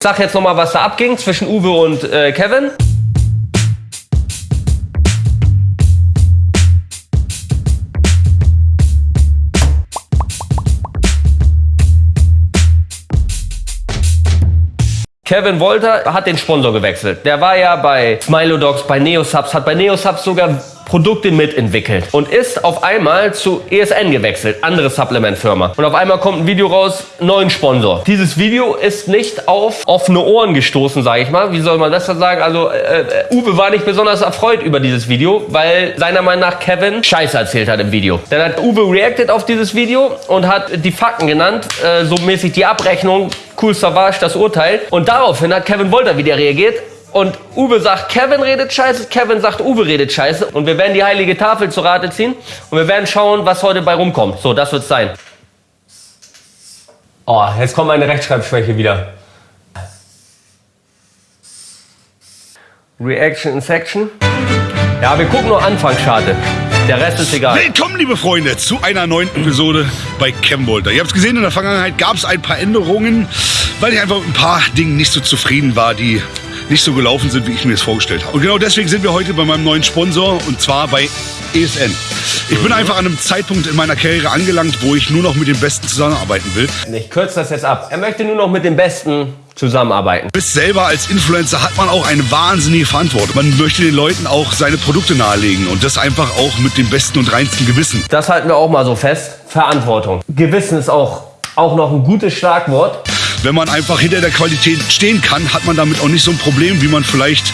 Sag jetzt nochmal, was da abging zwischen Uwe und äh, Kevin. Kevin Wolter hat den Sponsor gewechselt. Der war ja bei Smilodogs, bei Neosubs, hat bei Neosubs sogar Produkte mitentwickelt und ist auf einmal zu ESN gewechselt, andere Supplement-Firma. Und auf einmal kommt ein Video raus, neuen Sponsor. Dieses Video ist nicht auf offene Ohren gestoßen, sage ich mal. Wie soll man das dann sagen? Also äh, äh, Uwe war nicht besonders erfreut über dieses Video, weil seiner Meinung nach Kevin Scheiße erzählt hat im Video. Dann hat Uwe reacted auf dieses Video und hat die Fakten genannt, äh, so mäßig die Abrechnung, cool Savage, das Urteil. Und daraufhin hat Kevin Wolter wieder reagiert und Uwe sagt, Kevin redet scheiße, Kevin sagt, Uwe redet scheiße. Und wir werden die heilige Tafel zu Rate ziehen und wir werden schauen, was heute bei rumkommt. So, das wird's sein. Oh, jetzt kommt meine Rechtschreibschwäche wieder. Reaction in Section. Ja, wir gucken nur Anfang, schade. Der Rest ist egal. Willkommen, liebe Freunde, zu einer neuen Episode bei Cambolter. Ihr habt es gesehen, in der Vergangenheit gab es ein paar Änderungen, weil ich einfach mit ein paar Dingen nicht so zufrieden war, die nicht so gelaufen sind, wie ich mir das vorgestellt habe. Und genau deswegen sind wir heute bei meinem neuen Sponsor und zwar bei ESN. Ich bin einfach an einem Zeitpunkt in meiner Karriere angelangt, wo ich nur noch mit den Besten zusammenarbeiten will. Ich kürze das jetzt ab. Er möchte nur noch mit den Besten zusammenarbeiten. Bis selber als Influencer hat man auch eine wahnsinnige Verantwortung. Man möchte den Leuten auch seine Produkte nahelegen und das einfach auch mit dem besten und reinsten Gewissen. Das halten wir auch mal so fest. Verantwortung. Gewissen ist auch, auch noch ein gutes Schlagwort wenn man einfach hinter der Qualität stehen kann, hat man damit auch nicht so ein Problem, wie man vielleicht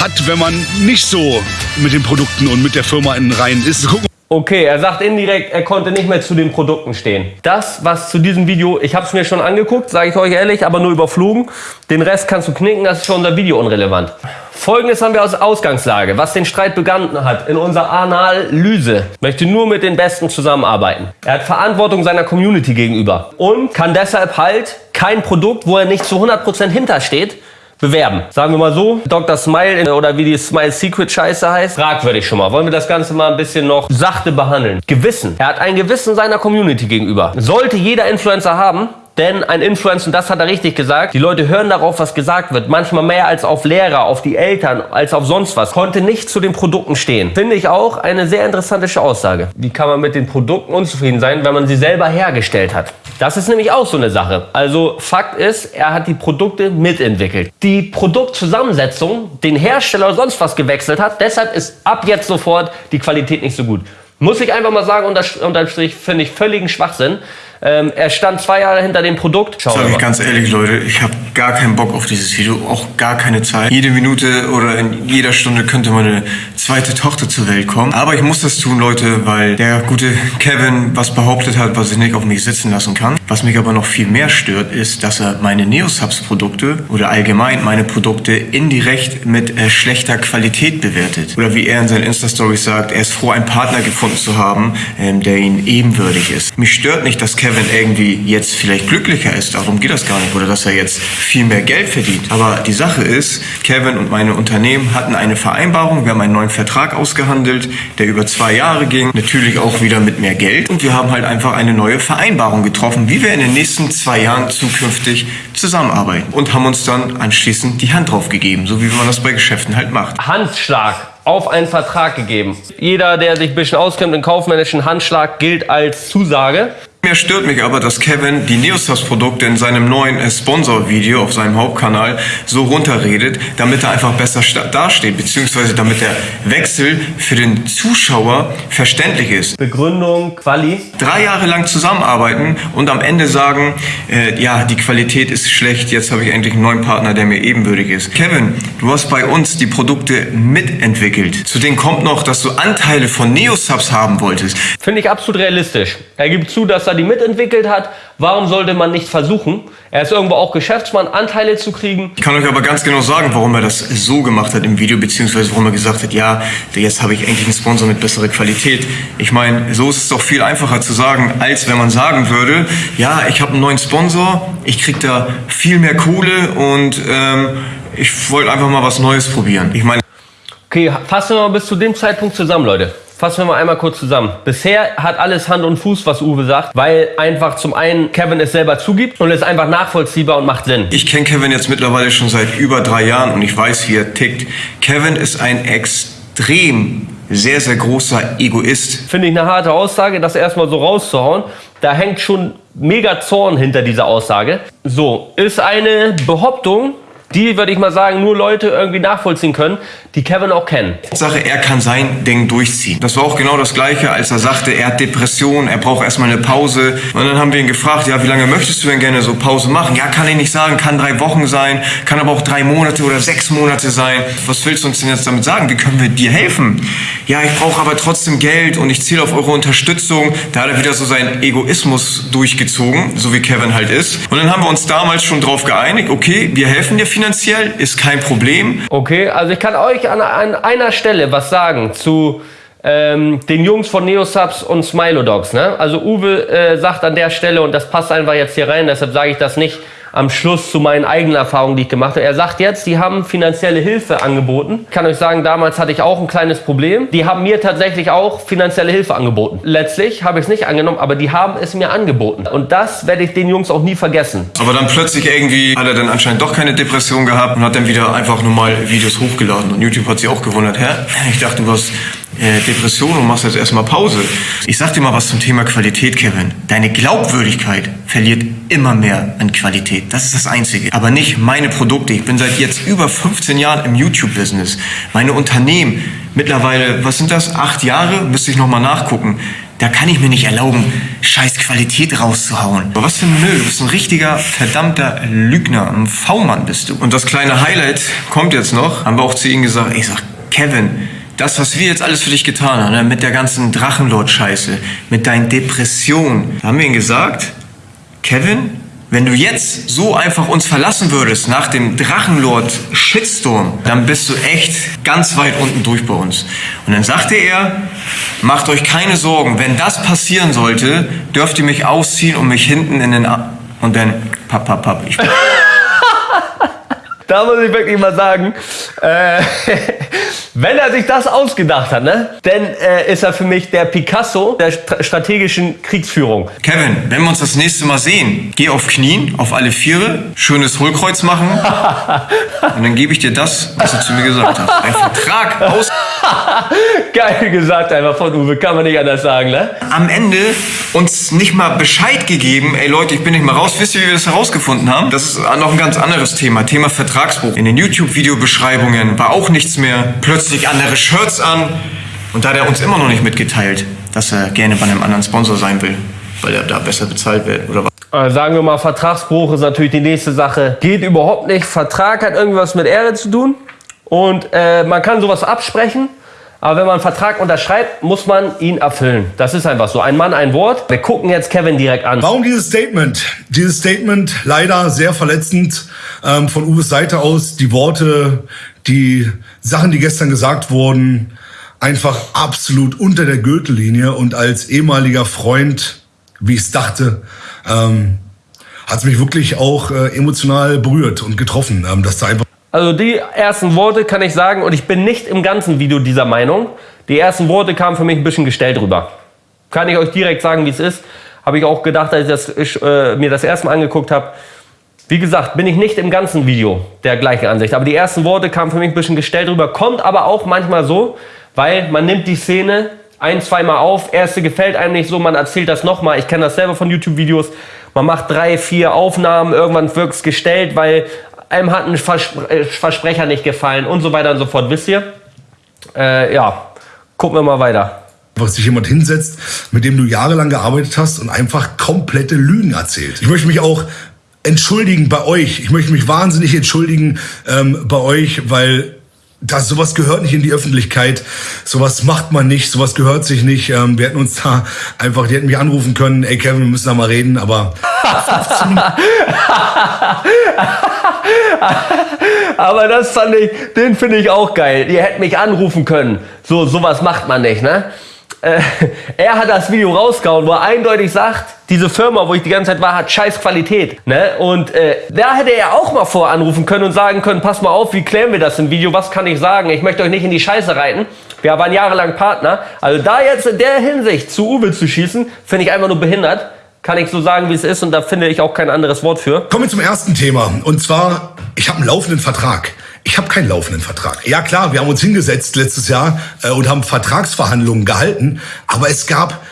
hat, wenn man nicht so mit den Produkten und mit der Firma in Reihen ist. Okay, er sagt indirekt, er konnte nicht mehr zu den Produkten stehen. Das, was zu diesem Video, ich habe es mir schon angeguckt, sage ich euch ehrlich, aber nur überflogen. Den Rest kannst du knicken, das ist für unser Video unrelevant. Folgendes haben wir aus Ausgangslage, was den Streit begangen hat in unserer Analyse. Möchte nur mit den Besten zusammenarbeiten. Er hat Verantwortung seiner Community gegenüber und kann deshalb halt kein Produkt, wo er nicht zu 100% hintersteht, bewerben. Sagen wir mal so, Dr. Smile oder wie die Smile Secret Scheiße heißt, fragwürdig schon mal. Wollen wir das Ganze mal ein bisschen noch sachte behandeln. Gewissen. Er hat ein Gewissen seiner Community gegenüber. Sollte jeder Influencer haben, denn ein Influencer, und das hat er richtig gesagt, die Leute hören darauf, was gesagt wird. Manchmal mehr als auf Lehrer, auf die Eltern, als auf sonst was. Konnte nicht zu den Produkten stehen. Finde ich auch eine sehr interessante Aussage. Wie kann man mit den Produkten unzufrieden sein, wenn man sie selber hergestellt hat? Das ist nämlich auch so eine Sache. Also Fakt ist, er hat die Produkte mitentwickelt. Die Produktzusammensetzung, den Hersteller oder sonst was gewechselt hat, deshalb ist ab jetzt sofort die Qualität nicht so gut. Muss ich einfach mal sagen, unterm Strich finde ich völligen Schwachsinn. Ähm, er stand zwei Jahre hinter dem Produkt. Schauen Sag ich ganz ehrlich, Leute, ich habe gar keinen Bock auf dieses Video, auch gar keine Zeit. Jede Minute oder in jeder Stunde könnte meine zweite Tochter zur Welt kommen. Aber ich muss das tun, Leute, weil der gute Kevin was behauptet hat, was ich nicht auf mich sitzen lassen kann. Was mich aber noch viel mehr stört, ist, dass er meine Neosubs-Produkte oder allgemein meine Produkte indirekt mit äh, schlechter Qualität bewertet. Oder wie er in seinen Insta-Stories sagt, er ist froh, einen Partner gefunden zu haben, ähm, der ihm ebenwürdig ist. Mich stört nicht, dass Kevin Kevin irgendwie jetzt vielleicht glücklicher ist, darum geht das gar nicht, oder dass er jetzt viel mehr Geld verdient. Aber die Sache ist, Kevin und meine Unternehmen hatten eine Vereinbarung, wir haben einen neuen Vertrag ausgehandelt, der über zwei Jahre ging, natürlich auch wieder mit mehr Geld und wir haben halt einfach eine neue Vereinbarung getroffen, wie wir in den nächsten zwei Jahren zukünftig zusammenarbeiten und haben uns dann anschließend die Hand drauf gegeben, so wie man das bei Geschäften halt macht. Handschlag auf einen Vertrag gegeben. Jeder, der sich ein bisschen auskennt im kaufmännischen Handschlag, gilt als Zusage. Mehr stört mich aber, dass Kevin die Neostas-Produkte in seinem neuen äh, Sponsor-Video auf seinem Hauptkanal so runterredet, damit er einfach besser dasteht, beziehungsweise damit der Wechsel für den Zuschauer verständlich ist. Begründung, Quali? Drei Jahre lang zusammenarbeiten und am Ende sagen, äh, ja, die Qualität ist schlecht, jetzt habe ich endlich einen neuen Partner, der mir ebenbürtig ist. Kevin, du hast bei uns die Produkte mitentwickelt. Zu denen kommt noch, dass du Anteile von Neosubs haben wolltest. Finde ich absolut realistisch. Er gibt zu, dass er die mitentwickelt hat. Warum sollte man nicht versuchen? Er ist irgendwo auch Geschäftsmann, Anteile zu kriegen. Ich kann euch aber ganz genau sagen, warum er das so gemacht hat im Video, beziehungsweise warum er gesagt hat, ja, jetzt habe ich eigentlich einen Sponsor mit besserer Qualität. Ich meine, so ist es doch viel einfacher zu sagen, als wenn man sagen würde, ja, ich habe einen neuen Sponsor, ich kriege da viel mehr Kohle und ähm, ich wollte einfach mal was Neues probieren. Ich meine... Okay, fassen wir mal bis zu dem Zeitpunkt zusammen, Leute fassen wir mal einmal kurz zusammen. Bisher hat alles Hand und Fuß, was Uwe sagt, weil einfach zum einen Kevin es selber zugibt und es ist einfach nachvollziehbar und macht Sinn. Ich kenne Kevin jetzt mittlerweile schon seit über drei Jahren und ich weiß, wie er tickt. Kevin ist ein extrem sehr, sehr großer Egoist. Finde ich eine harte Aussage, das erstmal so rauszuhauen. Da hängt schon mega Zorn hinter dieser Aussage. So, ist eine Behauptung, die, würde ich mal sagen, nur Leute irgendwie nachvollziehen können, die Kevin auch kennen. Sache, er kann sein Ding durchziehen. Das war auch genau das Gleiche, als er sagte, er hat Depressionen, er braucht erstmal eine Pause. Und dann haben wir ihn gefragt, ja, wie lange möchtest du denn gerne so Pause machen? Ja, kann ich nicht sagen, kann drei Wochen sein, kann aber auch drei Monate oder sechs Monate sein. Was willst du uns denn jetzt damit sagen? Wie können wir dir helfen? Ja, ich brauche aber trotzdem Geld und ich zähle auf eure Unterstützung. Da hat er wieder so seinen Egoismus durchgezogen, so wie Kevin halt ist. Und dann haben wir uns damals schon drauf geeinigt, okay, wir helfen dir finanziell, ist kein Problem. Okay, also ich kann euch an, an einer Stelle was sagen zu ähm, den Jungs von Neosubs und Smilodogs. Ne? Also Uwe äh, sagt an der Stelle, und das passt einfach jetzt hier rein, deshalb sage ich das nicht am Schluss zu meinen eigenen Erfahrungen, die ich gemacht habe. Er sagt jetzt, die haben finanzielle Hilfe angeboten. Ich kann euch sagen, damals hatte ich auch ein kleines Problem. Die haben mir tatsächlich auch finanzielle Hilfe angeboten. Letztlich habe ich es nicht angenommen, aber die haben es mir angeboten. Und das werde ich den Jungs auch nie vergessen. Aber dann plötzlich irgendwie hat er dann anscheinend doch keine Depression gehabt und hat dann wieder einfach normal Videos hochgeladen. Und YouTube hat sich auch gewundert, hä? Ich dachte, du hast Depression und machst jetzt erstmal Pause. Ich sag dir mal was zum Thema Qualität, Kevin. Deine Glaubwürdigkeit verliert immer mehr an Qualität. Das ist das Einzige. Aber nicht meine Produkte. Ich bin seit jetzt über 15 Jahren im YouTube-Business. Meine Unternehmen, mittlerweile, was sind das? Acht Jahre? Müsste ich nochmal nachgucken. Da kann ich mir nicht erlauben, scheiß Qualität rauszuhauen. Aber was für ein Müll. Du bist ein richtiger, verdammter Lügner. Ein V-Mann bist du. Und das kleine Highlight kommt jetzt noch. Haben wir auch zu ihm gesagt, ich sag, Kevin, das, was wir jetzt alles für dich getan haben, ne, mit der ganzen Drachenlord-Scheiße, mit deinen Depressionen, haben wir ihm gesagt, Kevin, wenn du jetzt so einfach uns verlassen würdest nach dem Drachenlord-Shitstorm, dann bist du echt ganz weit unten durch bei uns. Und dann sagte er, macht euch keine Sorgen, wenn das passieren sollte, dürft ihr mich ausziehen und mich hinten in den... A und dann, papp, papp, papp, ich Da muss ich wirklich mal sagen, äh, wenn er sich das ausgedacht hat, ne, dann äh, ist er für mich der Picasso der st strategischen Kriegsführung. Kevin, wenn wir uns das nächste Mal sehen, geh auf Knien, auf alle Viere, schönes Hohlkreuz machen und dann gebe ich dir das, was du zu mir gesagt hast. Ein Vertrag aus. Geil gesagt einfach von Uwe, kann man nicht anders sagen, ne? Am Ende uns nicht mal Bescheid gegeben, ey Leute, ich bin nicht mal raus. Wisst ihr, wie wir das herausgefunden haben? Das ist noch ein ganz anderes Thema, Thema Vertragsbruch. In den YouTube-Videobeschreibungen war auch nichts mehr. Plötzlich andere Shirts an. Und da hat er uns immer noch nicht mitgeteilt, dass er gerne bei einem anderen Sponsor sein will, weil er da besser bezahlt wird oder was. Äh, sagen wir mal, Vertragsbruch ist natürlich die nächste Sache. Geht überhaupt nicht. Vertrag hat irgendwas mit Ehre zu tun. Und äh, man kann sowas absprechen. Aber wenn man einen Vertrag unterschreibt, muss man ihn erfüllen. Das ist einfach so. Ein Mann, ein Wort. Wir gucken jetzt Kevin direkt an. Warum dieses Statement? Dieses Statement leider sehr verletzend ähm, von Uwes Seite aus. Die Worte, die Sachen, die gestern gesagt wurden, einfach absolut unter der Gürtellinie. Und als ehemaliger Freund, wie ich es dachte, ähm, hat es mich wirklich auch äh, emotional berührt und getroffen, ähm, dass da einfach Also die ersten Worte kann ich sagen, und ich bin nicht im ganzen Video dieser Meinung, die ersten Worte kamen für mich ein bisschen gestellt rüber. Kann ich euch direkt sagen, wie es ist. Habe ich auch gedacht, als ich, das, ich äh, mir das erste Mal angeguckt habe. Wie gesagt, bin ich nicht im ganzen Video der gleichen Ansicht. Aber die ersten Worte kamen für mich ein bisschen gestellt rüber. Kommt aber auch manchmal so, weil man nimmt die Szene ein, zweimal auf. Erste gefällt einem nicht so, man erzählt das nochmal. Ich kenne das selber von YouTube-Videos. Man macht drei, vier Aufnahmen, irgendwann wirkt es gestellt, weil einem hat ein Verspre äh, Versprecher nicht gefallen und so weiter und so fort. Wisst ihr? Äh, ja, gucken wir mal weiter. einfach sich jemand hinsetzt, mit dem du jahrelang gearbeitet hast und einfach komplette Lügen erzählt. Ich möchte mich auch entschuldigen bei euch. Ich möchte mich wahnsinnig entschuldigen ähm, bei euch, weil das, sowas gehört nicht in die Öffentlichkeit. Sowas macht man nicht, sowas gehört sich nicht. Ähm, wir hätten uns da einfach, die hätten mich anrufen können, ey Kevin, wir müssen da mal reden, aber Aber das fand ich, den finde ich auch geil. Ihr hättet mich anrufen können. So, sowas macht man nicht, ne? Äh, er hat das Video rausgehauen, wo er eindeutig sagt, diese Firma, wo ich die ganze Zeit war, hat scheiß Qualität. Ne? Und äh, da hätte er auch mal voranrufen können und sagen können, pass mal auf, wie klären wir das im Video, was kann ich sagen? Ich möchte euch nicht in die Scheiße reiten. Wir waren jahrelang Partner. Also da jetzt in der Hinsicht zu Uwe zu schießen, finde ich einfach nur behindert. Kann ich so sagen, wie es ist und da finde ich auch kein anderes Wort für. Kommen wir zum ersten Thema. Und zwar, ich habe einen laufenden Vertrag. Ich habe keinen laufenden Vertrag. Ja klar, wir haben uns hingesetzt letztes Jahr äh, und haben Vertragsverhandlungen gehalten, aber es gab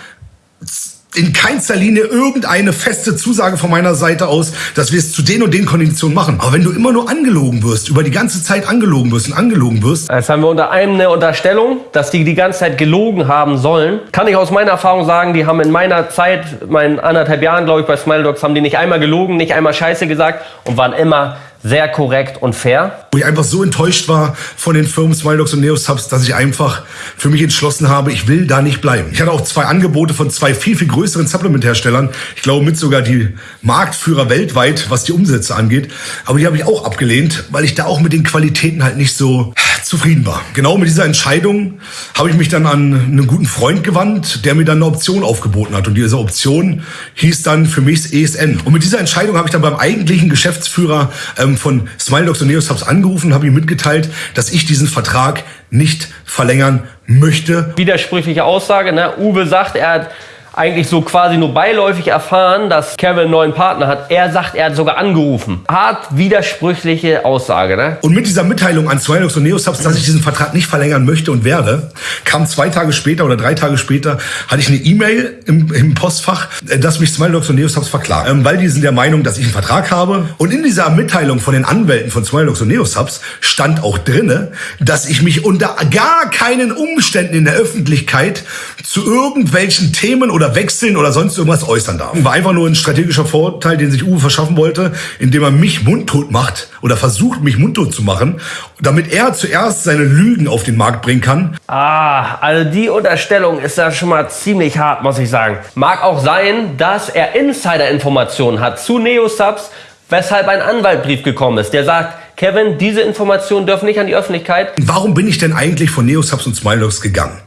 in keinster Linie irgendeine feste Zusage von meiner Seite aus, dass wir es zu den und den Konditionen machen. Aber wenn du immer nur angelogen wirst, über die ganze Zeit angelogen wirst und angelogen wirst. Jetzt haben wir unter einem eine Unterstellung, dass die die ganze Zeit gelogen haben sollen. Kann ich aus meiner Erfahrung sagen, die haben in meiner Zeit, meinen anderthalb Jahren, glaube ich, bei Smile Dogs, haben die nicht einmal gelogen, nicht einmal Scheiße gesagt und waren immer sehr korrekt und fair. Wo ich einfach so enttäuscht war von den Firmen Smiledogs und Neosubs, dass ich einfach für mich entschlossen habe, ich will da nicht bleiben. Ich hatte auch zwei Angebote von zwei viel, viel größeren Supplement-Herstellern. Ich glaube mit sogar die Marktführer weltweit, was die Umsätze angeht. Aber die habe ich auch abgelehnt, weil ich da auch mit den Qualitäten halt nicht so zufrieden war. Genau mit dieser Entscheidung habe ich mich dann an einen guten Freund gewandt, der mir dann eine Option aufgeboten hat. Und diese Option hieß dann für mich ESN. Und mit dieser Entscheidung habe ich dann beim eigentlichen Geschäftsführer ähm, von Smiledogs und Neosubs angerufen, habe ihm mitgeteilt, dass ich diesen Vertrag nicht verlängern möchte. Widersprüchliche Aussage, ne? Uwe sagt, er hat eigentlich so quasi nur beiläufig erfahren, dass Kevin einen neuen Partner hat. Er sagt, er hat sogar angerufen. Hart widersprüchliche Aussage, ne? Und mit dieser Mitteilung an Swinox und Neosubs, dass ich diesen Vertrag nicht verlängern möchte und werde, kam zwei Tage später oder drei Tage später, hatte ich eine E-Mail im, im, Postfach, äh, dass mich Smiledogs und Neosubs verklagen. Ähm, weil die sind der Meinung, dass ich einen Vertrag habe. Und in dieser Mitteilung von den Anwälten von Smiledogs und Neosubs stand auch drinne, dass ich mich unter gar keinen Umständen in der Öffentlichkeit zu irgendwelchen Themen oder oder wechseln oder sonst irgendwas äußern darf. War einfach nur ein strategischer Vorteil, den sich Uwe verschaffen wollte, indem er mich mundtot macht oder versucht, mich mundtot zu machen, damit er zuerst seine Lügen auf den Markt bringen kann. Ah, also die Unterstellung ist ja schon mal ziemlich hart, muss ich sagen. Mag auch sein, dass er Insider-Informationen hat zu Neosubs, weshalb ein Anwaltbrief gekommen ist, der sagt, Kevin, diese Informationen dürfen nicht an die Öffentlichkeit. Warum bin ich denn eigentlich von Neosubs und Smiledogs gegangen?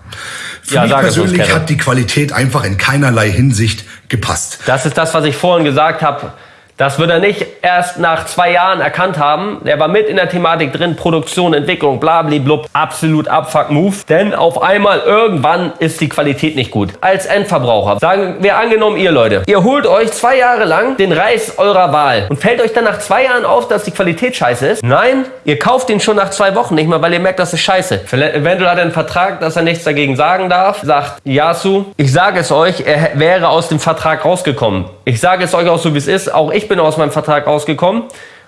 Für ja, mich persönlich hat die Qualität einfach in keinerlei Hinsicht gepasst. Das ist das, was ich vorhin gesagt habe. Das wird er nicht erst nach zwei Jahren erkannt haben. Er war mit in der Thematik drin, Produktion, Entwicklung, blablablub. Absolut Abfuck-Move. Denn auf einmal irgendwann ist die Qualität nicht gut. Als Endverbraucher, sagen wir angenommen ihr Leute, ihr holt euch zwei Jahre lang den Reis eurer Wahl und fällt euch dann nach zwei Jahren auf, dass die Qualität scheiße ist? Nein, ihr kauft den schon nach zwei Wochen nicht mehr, weil ihr merkt, das ist scheiße. Eventuell hat er einen Vertrag, dass er nichts dagegen sagen darf. Sagt Yasu, ich sage es euch, er wäre aus dem Vertrag rausgekommen. Ich sage es euch auch so, wie es ist. Auch ich ich bin aus meinem Vertrag rausgekommen,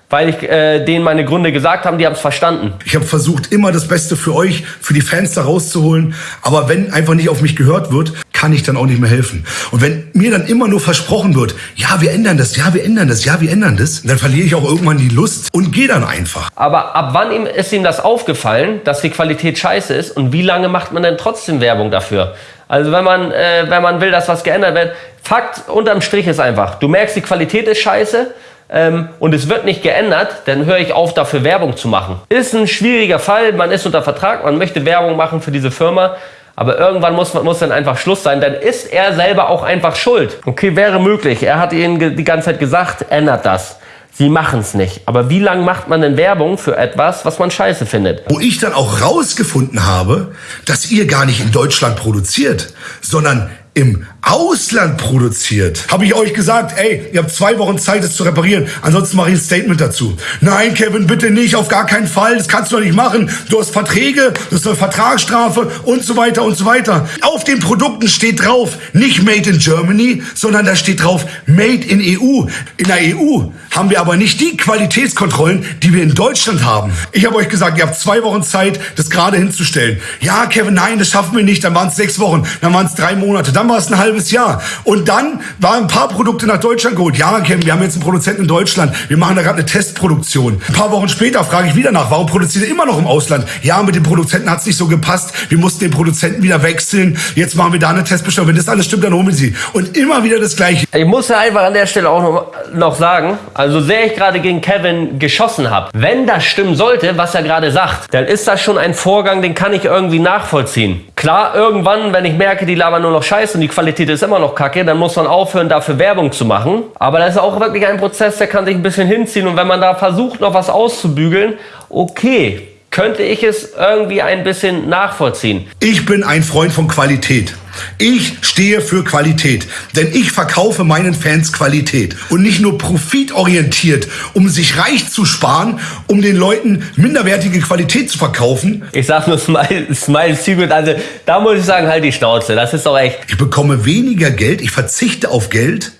weil ich äh, denen meine Gründe gesagt habe, die haben es verstanden. Ich habe versucht, immer das Beste für euch, für die Fans da rauszuholen. Aber wenn einfach nicht auf mich gehört wird, kann ich dann auch nicht mehr helfen. Und wenn mir dann immer nur versprochen wird, ja, wir ändern das, ja, wir ändern das, ja, wir ändern das, dann verliere ich auch irgendwann die Lust und gehe dann einfach. Aber ab wann ist ihm das aufgefallen, dass die Qualität scheiße ist und wie lange macht man denn trotzdem Werbung dafür? Also wenn man, äh, wenn man will, dass was geändert wird. Fakt unterm Strich ist einfach, du merkst, die Qualität ist scheiße ähm, und es wird nicht geändert, dann höre ich auf, dafür Werbung zu machen. Ist ein schwieriger Fall, man ist unter Vertrag, man möchte Werbung machen für diese Firma. Aber irgendwann muss, muss dann einfach Schluss sein. Dann ist er selber auch einfach schuld. Okay, wäre möglich. Er hat ihnen die ganze Zeit gesagt, ändert das. Sie machen es nicht. Aber wie lange macht man denn Werbung für etwas, was man scheiße findet? Wo ich dann auch rausgefunden habe, dass ihr gar nicht in Deutschland produziert, sondern im Ausland produziert. Habe ich euch gesagt, ey, ihr habt zwei Wochen Zeit, es zu reparieren. Ansonsten mache ich ein Statement dazu. Nein, Kevin, bitte nicht, auf gar keinen Fall. Das kannst du doch nicht machen. Du hast Verträge, du hast eine Vertragsstrafe und so weiter und so weiter. Auf den Produkten steht drauf, nicht Made in Germany, sondern da steht drauf Made in EU. In der EU haben wir aber nicht die Qualitätskontrollen, die wir in Deutschland haben. Ich habe euch gesagt, ihr habt zwei Wochen Zeit, das gerade hinzustellen. Ja, Kevin, nein, das schaffen wir nicht. Dann waren es sechs Wochen, dann waren es drei Monate, dann es ein halbes Jahr. Und dann waren ein paar Produkte nach Deutschland geholt. Ja, Kevin, wir haben jetzt einen Produzenten in Deutschland. Wir machen da gerade eine Testproduktion. Ein paar Wochen später frage ich wieder nach, warum produziert er immer noch im Ausland? Ja, mit dem Produzenten hat es nicht so gepasst. Wir mussten den Produzenten wieder wechseln. Jetzt machen wir da eine Testbestellung. Wenn das alles stimmt, dann holen wir sie. Und immer wieder das Gleiche. Ich muss ja einfach an der Stelle auch noch, noch sagen, also sehr ich gerade gegen Kevin geschossen habe, wenn das stimmen sollte, was er gerade sagt, dann ist das schon ein Vorgang, den kann ich irgendwie nachvollziehen. Klar, irgendwann, wenn ich merke, die labern nur noch Scheiße und die Qualität ist immer noch kacke, dann muss man aufhören, dafür Werbung zu machen. Aber das ist auch wirklich ein Prozess, der kann sich ein bisschen hinziehen. Und wenn man da versucht, noch was auszubügeln, okay, könnte ich es irgendwie ein bisschen nachvollziehen. Ich bin ein Freund von Qualität. Ich stehe für Qualität, denn ich verkaufe meinen Fans Qualität und nicht nur profitorientiert, um sich reich zu sparen, um den Leuten minderwertige Qualität zu verkaufen. Ich sag nur Smile, Smile Secret, also da muss ich sagen, halt die Schnauze, das ist doch echt. Ich bekomme weniger Geld, ich verzichte auf Geld,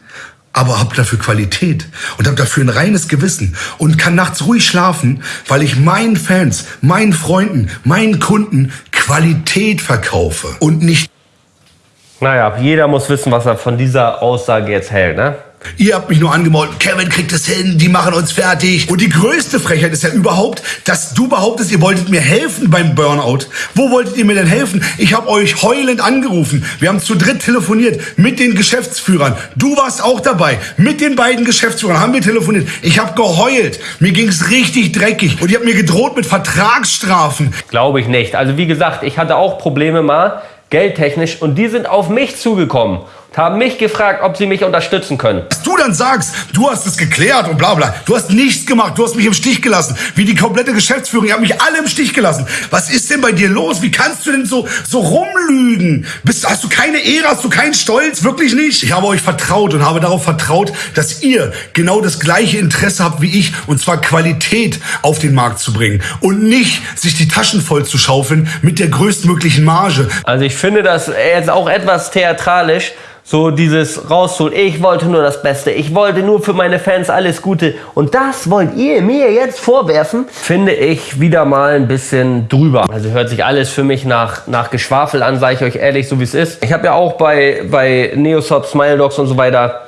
aber habe dafür Qualität und habe dafür ein reines Gewissen und kann nachts ruhig schlafen, weil ich meinen Fans, meinen Freunden, meinen Kunden Qualität verkaufe und nicht Naja, jeder muss wissen, was er von dieser Aussage jetzt hält, ne? Ihr habt mich nur angemalt, Kevin kriegt es hin, die machen uns fertig. Und die größte Frechheit ist ja überhaupt, dass du behauptest, ihr wolltet mir helfen beim Burnout. Wo wolltet ihr mir denn helfen? Ich habe euch heulend angerufen. Wir haben zu dritt telefoniert mit den Geschäftsführern. Du warst auch dabei. Mit den beiden Geschäftsführern haben wir telefoniert. Ich habe geheult. Mir ging's richtig dreckig. Und ihr habt mir gedroht mit Vertragsstrafen. Glaube ich nicht. Also wie gesagt, ich hatte auch Probleme mal, geldtechnisch, und die sind auf mich zugekommen haben mich gefragt, ob sie mich unterstützen können. Dass du dann sagst, du hast es geklärt und bla bla. Du hast nichts gemacht, du hast mich im Stich gelassen. Wie die komplette Geschäftsführung, ihr habt mich alle im Stich gelassen. Was ist denn bei dir los? Wie kannst du denn so, so rumlügen? Bist, hast du keine Ehre, hast du keinen Stolz? Wirklich nicht? Ich habe euch vertraut und habe darauf vertraut, dass ihr genau das gleiche Interesse habt wie ich, und zwar Qualität auf den Markt zu bringen und nicht sich die Taschen voll zu schaufeln mit der größtmöglichen Marge. Also ich finde das jetzt auch etwas theatralisch, so dieses rausholen. Ich wollte nur das Beste. Ich wollte nur für meine Fans alles Gute. Und das wollt ihr mir jetzt vorwerfen? Finde ich wieder mal ein bisschen drüber. Also hört sich alles für mich nach, nach Geschwafel an, sage ich euch ehrlich, so wie es ist. Ich habe ja auch bei, bei Neosop, Smile Dogs und so weiter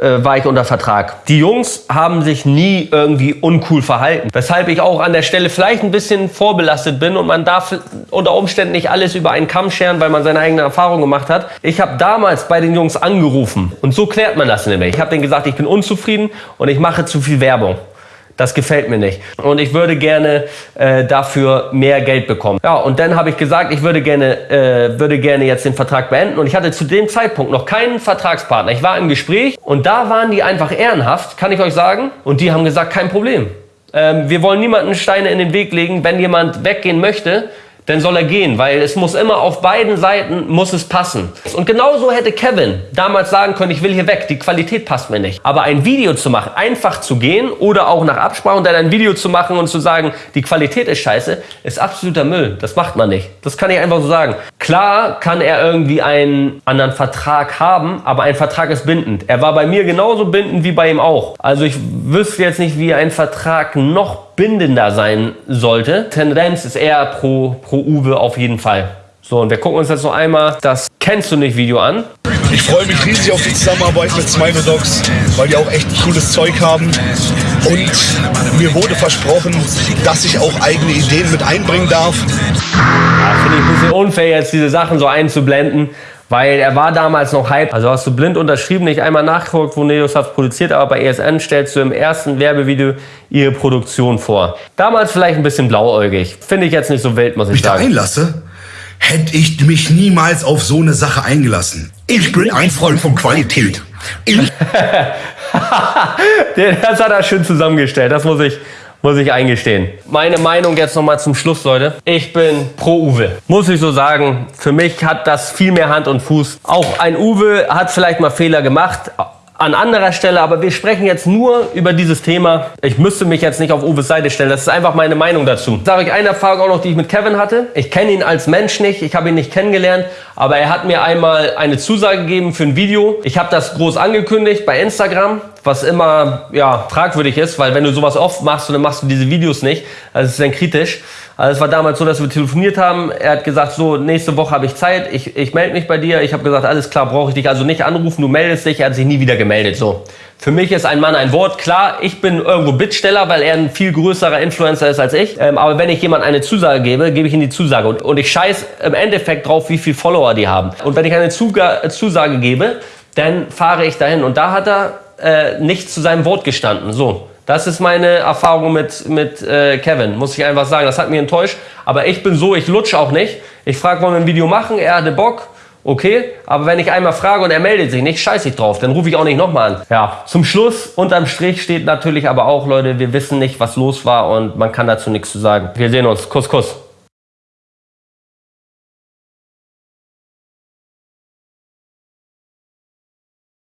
äh, war ich unter Vertrag. Die Jungs haben sich nie irgendwie uncool verhalten. Weshalb ich auch an der Stelle vielleicht ein bisschen vorbelastet bin und man darf unter Umständen nicht alles über einen Kamm scheren, weil man seine eigene Erfahrung gemacht hat. Ich habe damals bei den Jungs angerufen und so klärt man das nämlich. Ich habe denen gesagt, ich bin unzufrieden und ich mache zu viel Werbung. Das gefällt mir nicht. Und ich würde gerne äh, dafür mehr Geld bekommen. Ja, und dann habe ich gesagt, ich würde gerne, äh, würde gerne jetzt den Vertrag beenden. Und ich hatte zu dem Zeitpunkt noch keinen Vertragspartner. Ich war im Gespräch und da waren die einfach ehrenhaft, kann ich euch sagen. Und die haben gesagt, kein Problem. Ähm, wir wollen niemanden Steine in den Weg legen. Wenn jemand weggehen möchte, dann soll er gehen, weil es muss immer auf beiden Seiten muss es passen. Und genauso hätte Kevin damals sagen können, ich will hier weg, die Qualität passt mir nicht. Aber ein Video zu machen, einfach zu gehen oder auch nach Absprache dann ein Video zu machen und zu sagen, die Qualität ist scheiße, ist absoluter Müll. Das macht man nicht. Das kann ich einfach so sagen. Klar kann er irgendwie einen anderen Vertrag haben, aber ein Vertrag ist bindend. Er war bei mir genauso bindend wie bei ihm auch. Also ich wüsste jetzt nicht, wie ein Vertrag noch bindender sein sollte. Tendenz ist eher pro, pro Uwe auf jeden Fall. So, und wir gucken uns jetzt noch einmal das Kennst du nicht Video an. Ich freue mich riesig auf die Zusammenarbeit mit Smile Dogs, weil die auch echt cooles Zeug haben. Und mir wurde versprochen, dass ich auch eigene Ideen mit einbringen darf. Ja, Finde ich ein bisschen unfair, jetzt diese Sachen so einzublenden. Weil er war damals noch Hype. Also hast du blind unterschrieben, nicht einmal nachgeguckt, wo Neosoft produziert, aber bei ESN stellst du im ersten Werbevideo ihre Produktion vor. Damals vielleicht ein bisschen blauäugig. Finde ich jetzt nicht so wild, muss ich Mich da sagen. einlasse, hätte ich mich niemals auf so eine Sache eingelassen. Ich bin ein Freund von Qualität. Ich das hat er schön zusammengestellt, das muss ich, muss ich eingestehen. Meine Meinung jetzt nochmal zum Schluss, Leute. Ich bin pro Uwe. Muss ich so sagen, für mich hat das viel mehr Hand und Fuß. Auch ein Uwe hat vielleicht mal Fehler gemacht. An anderer Stelle, aber wir sprechen jetzt nur über dieses Thema. Ich müsste mich jetzt nicht auf Uwes Seite stellen. Das ist einfach meine Meinung dazu. Sage ich eine Erfahrung auch noch, die ich mit Kevin hatte. Ich kenne ihn als Mensch nicht, ich habe ihn nicht kennengelernt, aber er hat mir einmal eine Zusage gegeben für ein Video. Ich habe das groß angekündigt bei Instagram was immer ja, fragwürdig ist, weil wenn du sowas oft machst dann machst du diese Videos nicht, es ist dann kritisch. Also es war damals so, dass wir telefoniert haben. Er hat gesagt, so, nächste Woche habe ich Zeit, ich, ich melde mich bei dir. Ich habe gesagt, alles klar, brauche ich dich also nicht anrufen, du meldest dich. Er hat sich nie wieder gemeldet. So. Für mich ist ein Mann ein Wort. Klar, ich bin irgendwo Bittsteller, weil er ein viel größerer Influencer ist als ich. Ähm, aber wenn ich jemand eine Zusage gebe, gebe ich ihm die Zusage. Und, und ich scheiß im Endeffekt drauf, wie viele Follower die haben. Und wenn ich eine Zuga Zusage gebe, dann fahre ich dahin. Und da hat er äh, nicht zu seinem Wort gestanden. So. Das ist meine Erfahrung mit, mit äh, Kevin, muss ich einfach sagen. Das hat mich enttäuscht. Aber ich bin so, ich lutsche auch nicht. Ich frage, wollen wir ein Video machen? Er hatte Bock. Okay, aber wenn ich einmal frage und er meldet sich nicht, scheiße ich drauf, dann rufe ich auch nicht nochmal an. Ja, zum Schluss, unterm Strich steht natürlich aber auch, Leute, wir wissen nicht, was los war und man kann dazu nichts zu sagen. Wir sehen uns. Kuss, Kuss.